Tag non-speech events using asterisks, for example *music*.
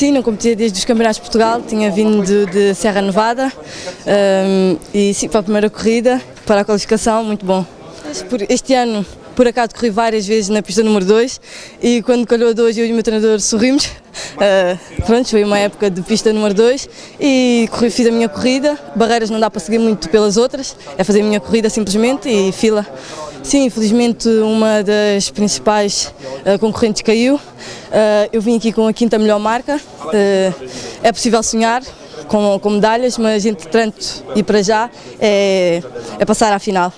Sim, não competia desde os Campeonatos de Portugal, tinha vindo de, de Serra Nevada um, e sim, para a primeira corrida, para a qualificação, muito bom. Este ano, por acaso, corri várias vezes na pista número 2 e quando calhou a 2 eu e o meu treinador sorrimos. Uh, *laughs* pronto, foi uma época de pista número 2 e corri, fiz a minha corrida, barreiras não dá para seguir muito pelas outras, é fazer a minha corrida simplesmente e fila. Sim, infelizmente uma das principais uh, concorrentes caiu. Uh, eu vim aqui com a quinta melhor marca. Uh, é possível sonhar com, com medalhas, mas entretanto e para já é, é passar à final.